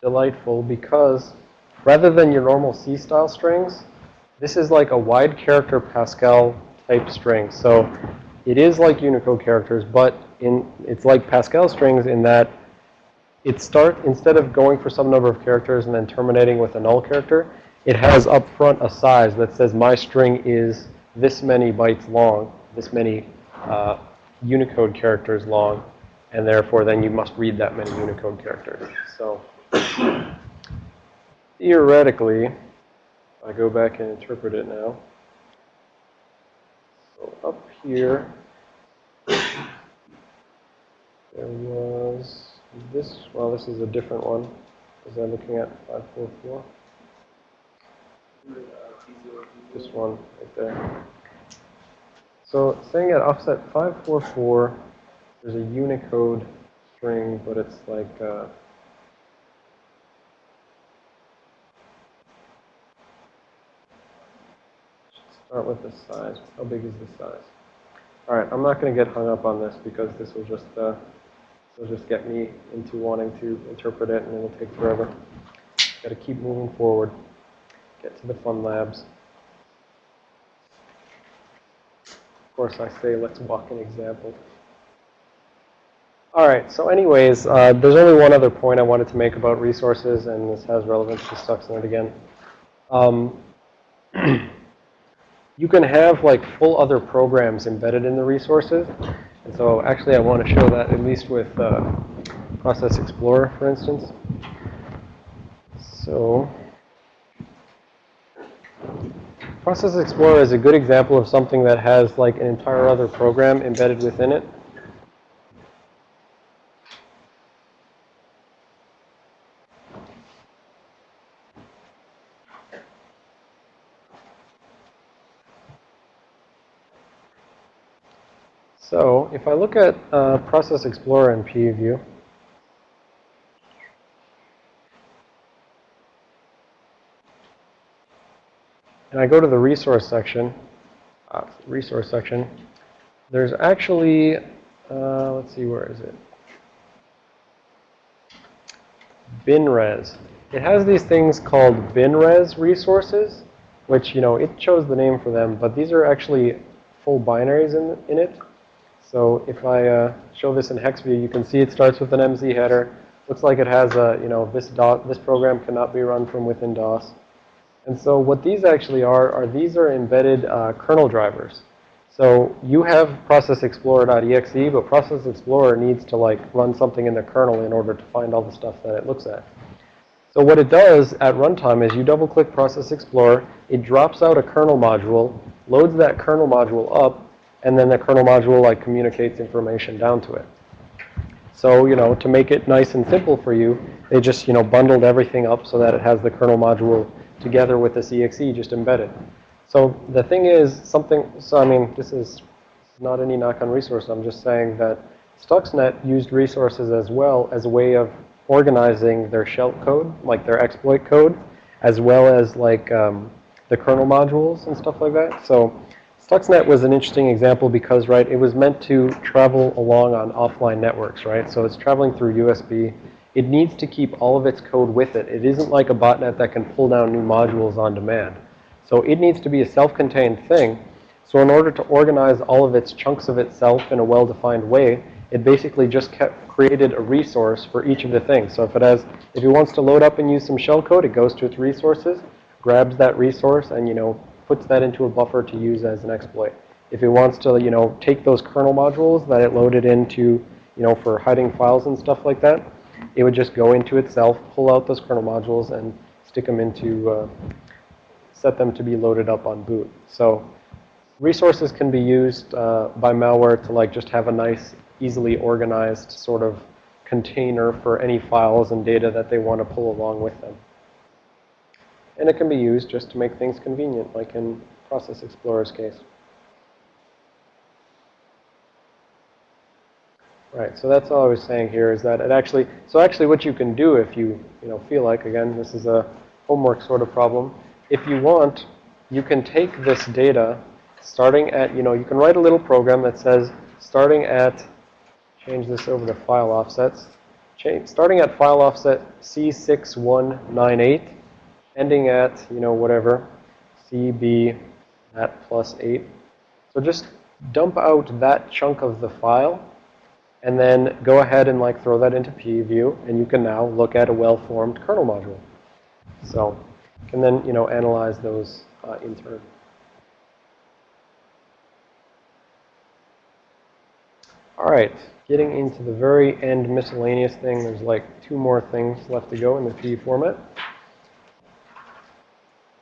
delightful because rather than your normal C-style strings, this is like a wide character Pascal type string. So it is like Unicode characters, but in it's like Pascal strings in that it start instead of going for some number of characters and then terminating with a null character, it has up front a size that says my string is this many bytes long, this many uh, Unicode characters long, and therefore then you must read that many Unicode characters. So theoretically, I go back and interpret it now. So up here, there was this, well, this is a different one, because I'm looking at 544. This one right there. So saying at offset 544, there's a Unicode string, but it's like uh, start with the size. How big is the size? All right, I'm not going to get hung up on this because this will just uh, will just get me into wanting to interpret it, and it will take forever. Got to keep moving forward. Get to the fun labs. Of course, I say let's walk an example. All right, so anyways, uh, there's only one other point I wanted to make about resources, and this has relevance to Stuxnet again. Um, you can have like full other programs embedded in the resources. And so actually I want to show that at least with uh, Process Explorer, for instance. So Process Explorer is a good example of something that has like an entire other program embedded within it. So if I look at uh, Process Explorer in PEview, and I go to the resource section, uh, resource section, there's actually, uh, let's see, where is it? BinRes. It has these things called BinRes resources, which, you know, it chose the name for them, but these are actually full binaries in, in it. So if I uh, show this in hex view, you can see it starts with an MZ header. Looks like it has a, you know, this dot, this program cannot be run from within DOS. And so what these actually are, are these are embedded uh, kernel drivers. So you have Process Explorer.exe, but Process Explorer needs to like run something in the kernel in order to find all the stuff that it looks at. So what it does at runtime is you double click Process Explorer, it drops out a kernel module, loads that kernel module up, and then the kernel module like communicates information down to it. So, you know, to make it nice and simple for you, they just, you know, bundled everything up so that it has the kernel module together with this exe just embedded. So the thing is something, so I mean, this is not any knock on resource. I'm just saying that Stuxnet used resources as well as a way of organizing their shell code, like their exploit code, as well as like um, the kernel modules and stuff like that. So Stuxnet was an interesting example because, right, it was meant to travel along on offline networks, right? So it's traveling through USB. It needs to keep all of its code with it. It isn't like a botnet that can pull down new modules on demand. So it needs to be a self-contained thing. So in order to organize all of its chunks of itself in a well-defined way, it basically just kept created a resource for each of the things. So if it has, if it wants to load up and use some shellcode, it goes to its resources, grabs that resource, and you know puts that into a buffer to use as an exploit. If it wants to, you know, take those kernel modules that it loaded into, you know, for hiding files and stuff like that, it would just go into itself, pull out those kernel modules, and stick them into, uh, set them to be loaded up on boot. So resources can be used uh, by malware to like just have a nice, easily organized sort of container for any files and data that they want to pull along with them. And it can be used just to make things convenient, like in Process Explorer's case. Right, so that's all I was saying here is that it actually, so actually what you can do if you, you know, feel like, again, this is a homework sort of problem. If you want, you can take this data starting at, you know, you can write a little program that says starting at, change this over to file offsets, change, starting at file offset C6198, ending at, you know, whatever, CB at plus 8. So just dump out that chunk of the file and then go ahead and like throw that into PEview, and you can now look at a well-formed kernel module. So and then, you know, analyze those uh, in turn. All right, getting into the very end miscellaneous thing, there's like two more things left to go in the PE format.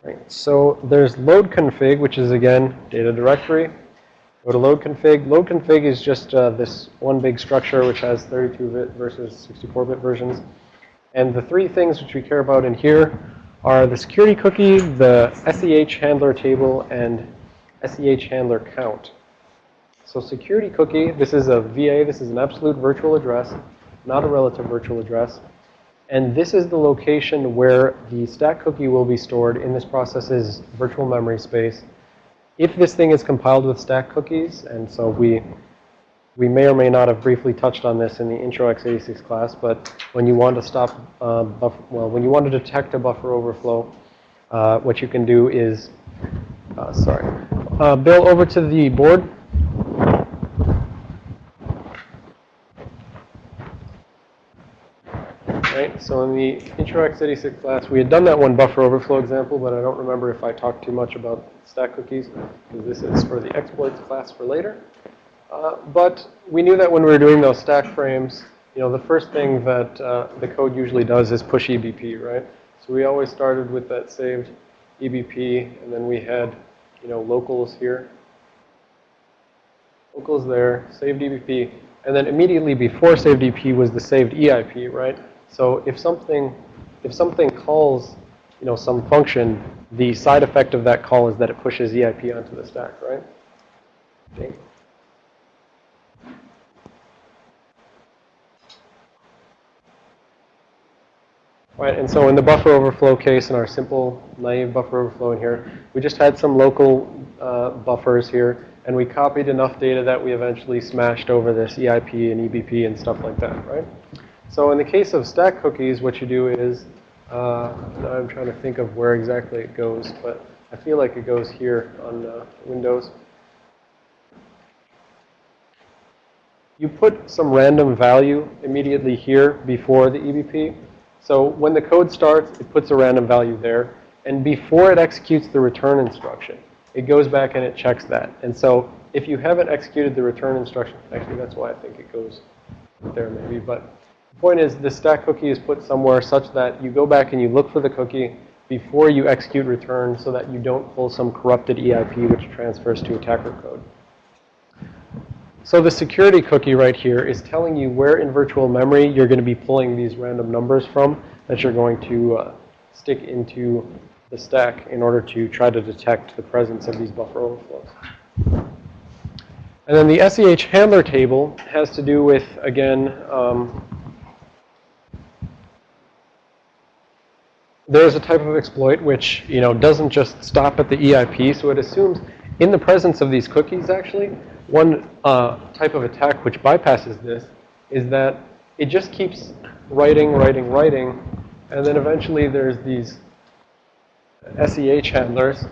Right, so there's load config, which is again data directory. Go to load config. Load config is just uh, this one big structure which has 32-bit versus 64-bit versions. And the three things which we care about in here are the security cookie, the SEH handler table, and SEH handler count. So security cookie, this is a VA, this is an absolute virtual address, not a relative virtual address. And this is the location where the stack cookie will be stored in this process's virtual memory space if this thing is compiled with stack cookies, and so we we may or may not have briefly touched on this in the intro x86 class, but when you want to stop, uh, well, when you want to detect a buffer overflow, uh, what you can do is, uh, sorry, uh, Bill, over to the board. Right, so in the intro x86 class, we had done that one buffer overflow example, but I don't remember if I talked too much about stack cookies, because this is for the exploits class for later. Uh, but we knew that when we were doing those stack frames, you know, the first thing that uh, the code usually does is push EBP, right? So we always started with that saved EBP, and then we had, you know, locals here. Locals there, saved EBP, and then immediately before saved EBP was the saved EIP, right? So if something, if something calls, you know, some function, the side effect of that call is that it pushes EIP onto the stack, right? Okay. Right, and so in the buffer overflow case, in our simple naive buffer overflow in here, we just had some local uh, buffers here, and we copied enough data that we eventually smashed over this EIP and EBP and stuff like that, right? So in the case of stack cookies, what you do is, uh, I'm trying to think of where exactly it goes, but I feel like it goes here on uh, Windows. You put some random value immediately here before the EBP. So when the code starts, it puts a random value there. And before it executes the return instruction, it goes back and it checks that. And so if you haven't executed the return instruction, actually that's why I think it goes there maybe, but point is the stack cookie is put somewhere such that you go back and you look for the cookie before you execute return so that you don't pull some corrupted EIP which transfers to attacker code. So the security cookie right here is telling you where in virtual memory you're going to be pulling these random numbers from that you're going to uh, stick into the stack in order to try to detect the presence of these buffer overflows. And then the SEH handler table has to do with, again, um, there's a type of exploit which, you know, doesn't just stop at the EIP. So it assumes in the presence of these cookies, actually, one uh, type of attack which bypasses this is that it just keeps writing, writing, writing, and then eventually there's these SEH handlers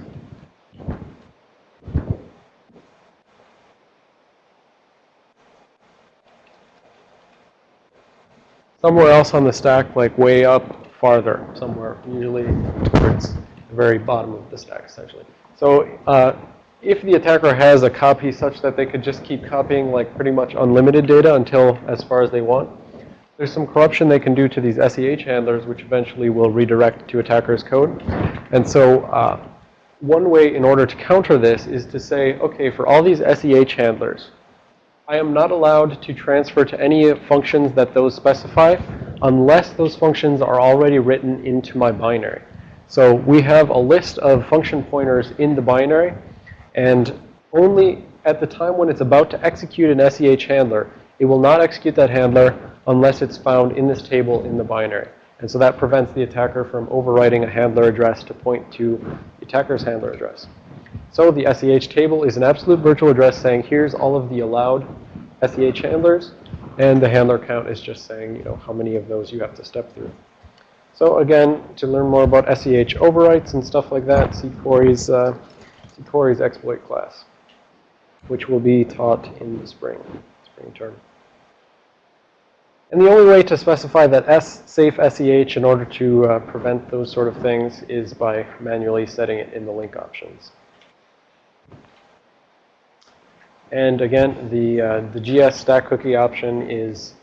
somewhere else on the stack, like way up farther, somewhere, usually towards the very bottom of the stack, essentially. So uh, if the attacker has a copy such that they could just keep copying like pretty much unlimited data until as far as they want, there's some corruption they can do to these SEH handlers, which eventually will redirect to attacker's code. And so uh, one way in order to counter this is to say, okay, for all these SEH handlers, I am not allowed to transfer to any functions that those specify unless those functions are already written into my binary. So we have a list of function pointers in the binary, and only at the time when it's about to execute an SEH handler, it will not execute that handler unless it's found in this table in the binary. And so that prevents the attacker from overwriting a handler address to point to the attacker's handler address. So the SEH table is an absolute virtual address saying here's all of the allowed SEH handlers. And the handler count is just saying, you know, how many of those you have to step through. So again, to learn more about SEH overwrites and stuff like that, see Corey's, uh, see Corey's exploit class, which will be taught in the spring, spring term. And the only way to specify that S safe SEH in order to uh, prevent those sort of things is by manually setting it in the link options. And again, the, uh, the GS stack cookie option is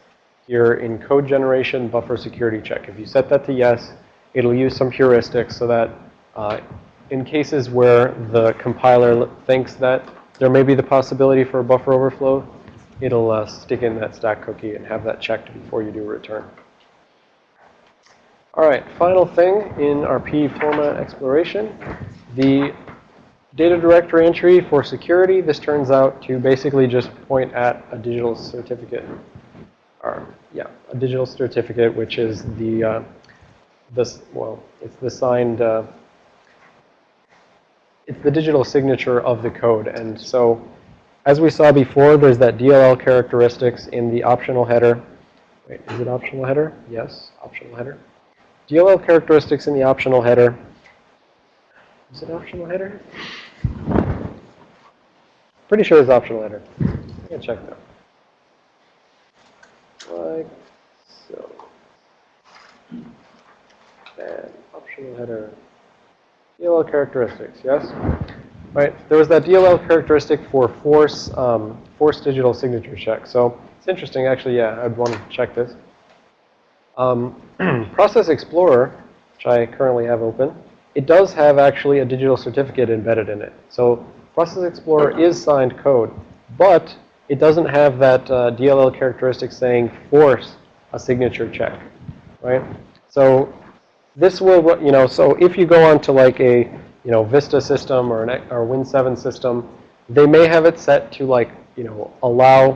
here in code generation buffer security check. If you set that to yes, it'll use some heuristics so that uh, in cases where the compiler thinks that there may be the possibility for a buffer overflow, it'll uh, stick in that stack cookie and have that checked before you do a return. All right, final thing in our P format exploration, the data directory entry for security. This turns out to basically just point at a digital certificate, or yeah, a digital certificate, which is the uh, this well, it's the signed. Uh, it's the digital signature of the code, and so as we saw before, there's that DLL characteristics in the optional header. Wait, is it optional header? Yes, optional header. DLL characteristics in the optional header. Is it optional header? Pretty sure it's optional header. Going to check that. Like so. And optional header. DLL characteristics, yes? Right, there was that DLL characteristic for force, um, force digital signature check. So it's interesting, actually, yeah, I'd want to check this. Um, Process Explorer, which I currently have open, it does have actually a digital certificate embedded in it. So Process Explorer is signed code, but it doesn't have that uh, DLL characteristic saying force a signature check, right? So this will, you know, so if you go onto like a you know, Vista system or an or Win7 system, they may have it set to like, you know, allow,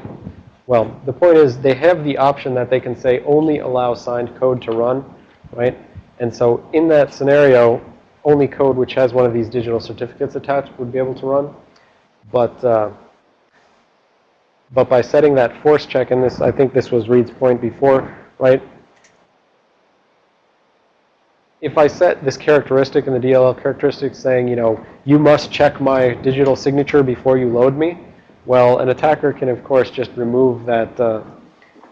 well, the point is they have the option that they can say only allow signed code to run, right? And so in that scenario, only code which has one of these digital certificates attached would be able to run. But, uh, but by setting that force check, and this, I think this was Reed's point before, right? if I set this characteristic in the DLL characteristic saying, you know, you must check my digital signature before you load me, well, an attacker can, of course, just remove that. Uh,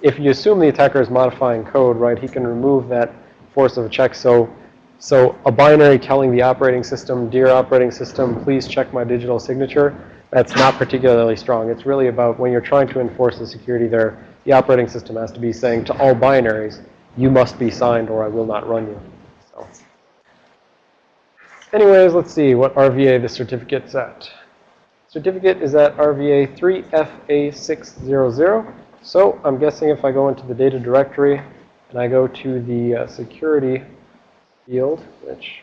if you assume the attacker is modifying code, right, he can remove that force of a check. So, so a binary telling the operating system, dear operating system, please check my digital signature, that's not particularly strong. It's really about when you're trying to enforce the security there, the operating system has to be saying to all binaries, you must be signed or I will not run you. So. Anyways, let's see what RVA the certificate's at. Certificate is at RVA 3FA600. So I'm guessing if I go into the data directory and I go to the uh, security field, which,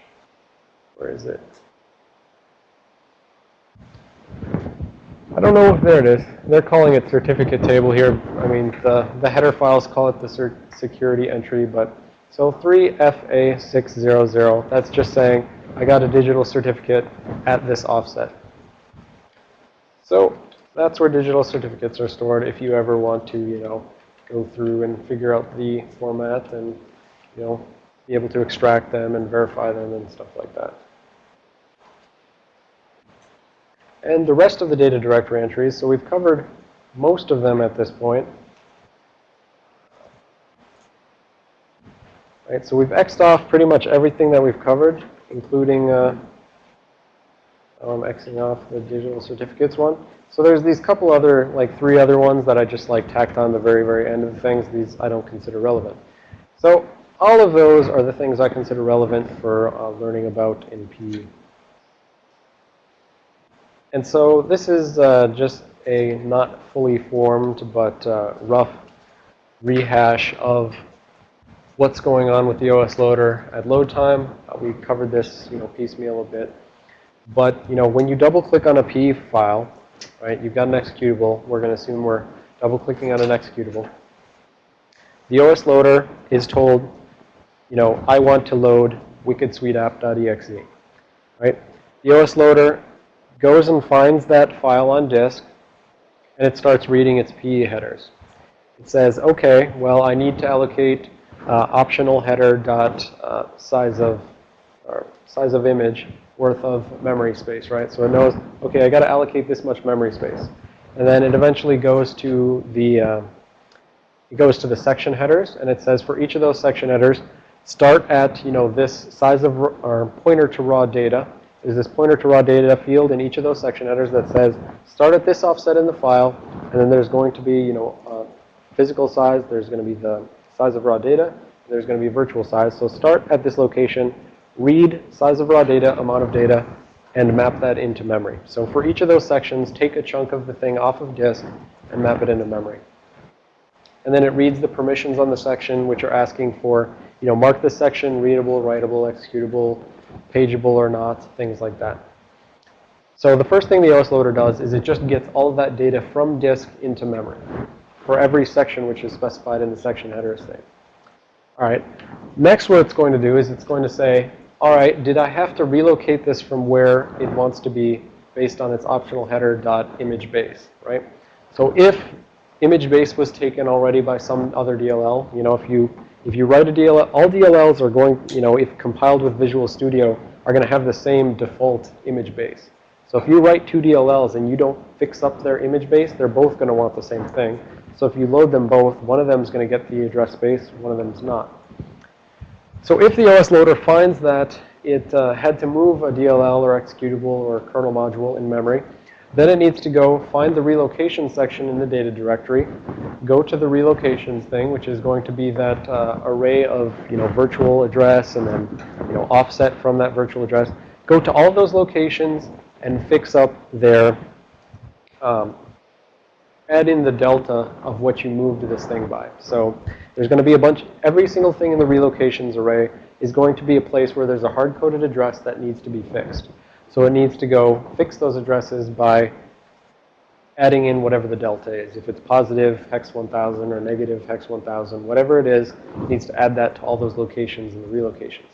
where is it? I don't know if there it is. They're calling it certificate table here. I mean, the, the header files call it the security entry, but so 3FA600, that's just saying I got a digital certificate at this offset. So that's where digital certificates are stored if you ever want to, you know, go through and figure out the format and, you know, be able to extract them and verify them and stuff like that. And the rest of the data directory entries, so we've covered most of them at this point. Right, so we've Xed off pretty much everything that we've covered, including, uh, I'm Xing off the digital certificates one. So there's these couple other, like three other ones that I just like tacked on the very, very end of the things. These I don't consider relevant. So all of those are the things I consider relevant for uh, learning about in PE. And so this is uh, just a not fully formed but uh, rough rehash of what's going on with the OS loader at load time. Uh, we covered this, you know, piecemeal a bit. But, you know, when you double click on a PE file, right, you've got an executable. We're going to assume we're double clicking on an executable. The OS loader is told, you know, I want to load wickedsuiteapp.exe, right? The OS loader goes and finds that file on disk, and it starts reading its PE headers. It says, okay, well, I need to allocate uh, optional header dot uh, size of or size of image worth of memory space, right? So it knows, okay, I got to allocate this much memory space, and then it eventually goes to the uh, it goes to the section headers, and it says for each of those section headers, start at you know this size of or pointer to raw data, is this pointer to raw data field in each of those section headers that says start at this offset in the file, and then there's going to be, you know, uh, physical size, there's going to be the size of raw data, there's going to be virtual size. So start at this location, read size of raw data, amount of data, and map that into memory. So for each of those sections, take a chunk of the thing off of disk and map it into memory. And then it reads the permissions on the section, which are asking for, you know, mark this section readable, writable, executable, pageable or not, things like that. So the first thing the OS loader does is it just gets all of that data from disk into memory for every section which is specified in the section header state. All right. Next what it's going to do is it's going to say, all right, did I have to relocate this from where it wants to be based on its optional header dot image base, right? So if image base was taken already by some other DLL, you know, if you if you write a DLL, all DLLs are going, you know, if compiled with Visual Studio, are going to have the same default image base. So if you write two DLLs and you don't fix up their image base, they're both going to want the same thing. So if you load them both, one of them is going to get the address space, one of them is not. So if the OS loader finds that it uh, had to move a DLL or executable or kernel module in memory, then it needs to go find the relocation section in the data directory, go to the relocations thing, which is going to be that uh, array of, you know, virtual address and then, you know, offset from that virtual address. Go to all those locations and fix up their, um, add in the delta of what you moved this thing by. So there's going to be a bunch, every single thing in the relocations array is going to be a place where there's a hard-coded address that needs to be fixed. So it needs to go fix those addresses by adding in whatever the delta is. If it's positive hex 1000 or negative hex 1000, whatever it is, it needs to add that to all those locations in the relocations.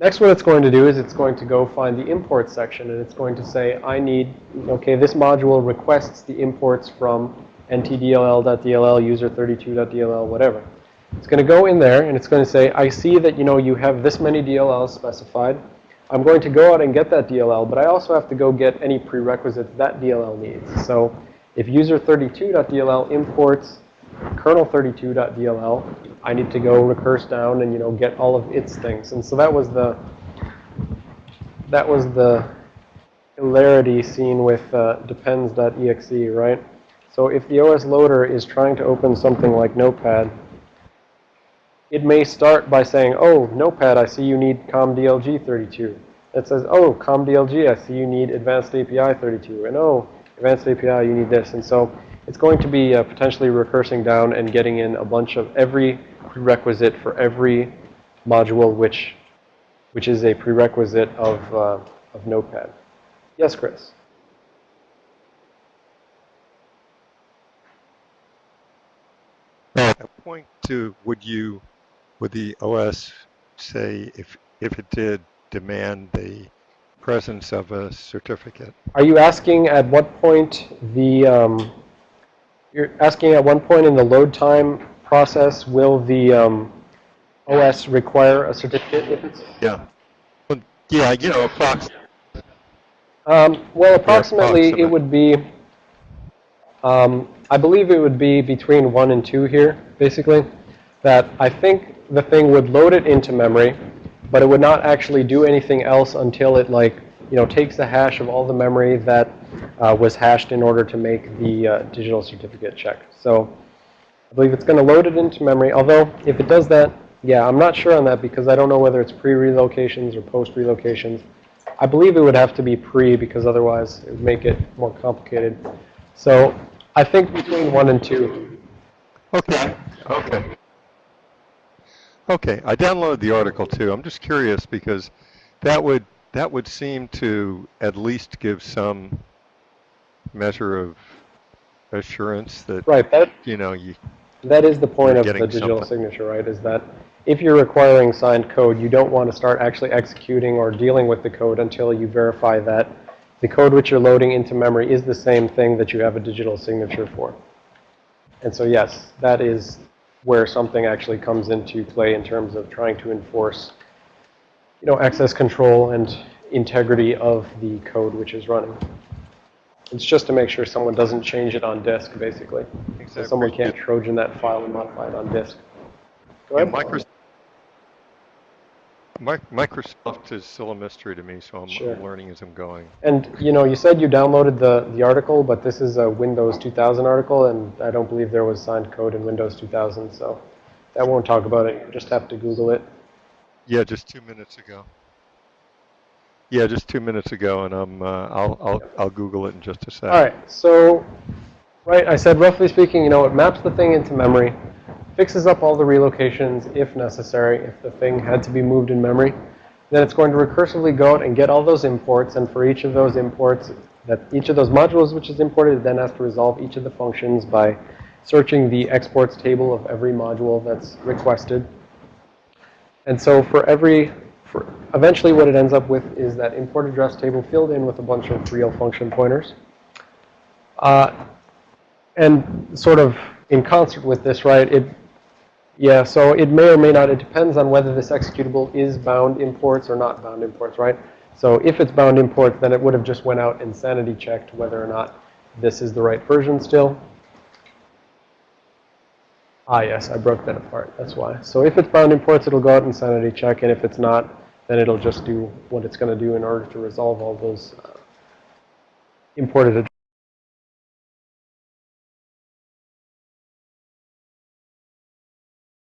Next, what it's going to do is it's going to go find the import section, and it's going to say, I need, okay, this module requests the imports from ntdll.dll, user32.dll, whatever. It's going to go in there, and it's going to say, I see that, you know, you have this many DLLs specified. I'm going to go out and get that DLL, but I also have to go get any prerequisites that DLL needs. So if user32.dll imports kernel32.dll, I need to go recurse down and, you know, get all of its things. And so that was the, that was the hilarity seen with uh, depends.exe, right? So if the OS loader is trying to open something like Notepad, it may start by saying, oh, Notepad, I see you need COMDLG 32. It says, oh, COMDLG, I see you need Advanced API 32. And oh, Advanced API, you need this. And so it's going to be uh, potentially recursing down and getting in a bunch of every prerequisite for every module which, which is a prerequisite of, uh, of Notepad. Yes, Chris? At point two, would you would the OS say if, if it did demand the presence of a certificate? Are you asking at what point the, um, you're asking at one point in the load time process, will the um, OS require a certificate if it's? Yeah. Well, yeah, you know, approximately. Um, well, approximately approximate. it would be, um, I believe it would be between one and two here, basically. That I think the thing would load it into memory, but it would not actually do anything else until it like, you know, takes the hash of all the memory that uh, was hashed in order to make the uh, digital certificate check. So I believe it's going to load it into memory, although if it does that, yeah, I'm not sure on that because I don't know whether it's pre-relocations or post-relocations. I believe it would have to be pre because otherwise it would make it more complicated. So I think between one and two. Okay, okay. Okay, I downloaded the article too. I'm just curious because that would, that would seem to at least give some measure of assurance that, Right, that, you know, you, that is the point of the digital something. signature, right? Is that if you're requiring signed code, you don't want to start actually executing or dealing with the code until you verify that the code which you're loading into memory is the same thing that you have a digital signature for. And so yes, that is where something actually comes into play in terms of trying to enforce, you know, access control and integrity of the code which is running. It's just to make sure someone doesn't change it on disk, basically. So someone can't Trojan that file and modify it on disk. Go Yeah, ahead. Microsoft, Microsoft is still a mystery to me, so I'm Sure. I'm learning as I'm going. And, you know, you said you downloaded the, the article, but this is a Windows 2000 article, and I don't believe there was signed code in Windows 2000, so that won't talk about it. You just have to Google it. Yeah, just two minutes ago. Yeah, just two minutes ago, and I'm, uh, I'll, I'll, I'll Google it in just a sec. All right, so, right, I said roughly speaking, you know, it maps the thing into memory, fixes up all the relocations if necessary, if the thing had to be moved in memory. Then it's going to recursively go out and get all those imports, and for each of those imports, that each of those modules which is imported, it then has to resolve each of the functions by searching the exports table of every module that's requested. And so for every, for eventually what it ends up with is that import address table filled in with a bunch of real function pointers. Uh, and sort of in concert with this, right, it, yeah, so it may or may not, it depends on whether this executable is bound imports or not bound imports, right? So if it's bound imports, then it would have just went out and sanity checked whether or not this is the right version still. Ah, yes, I broke that apart. That's why. So if it's bound imports, it'll go out and sanity check, and if it's not, then it'll just do what it's going to do in order to resolve all those uh, imported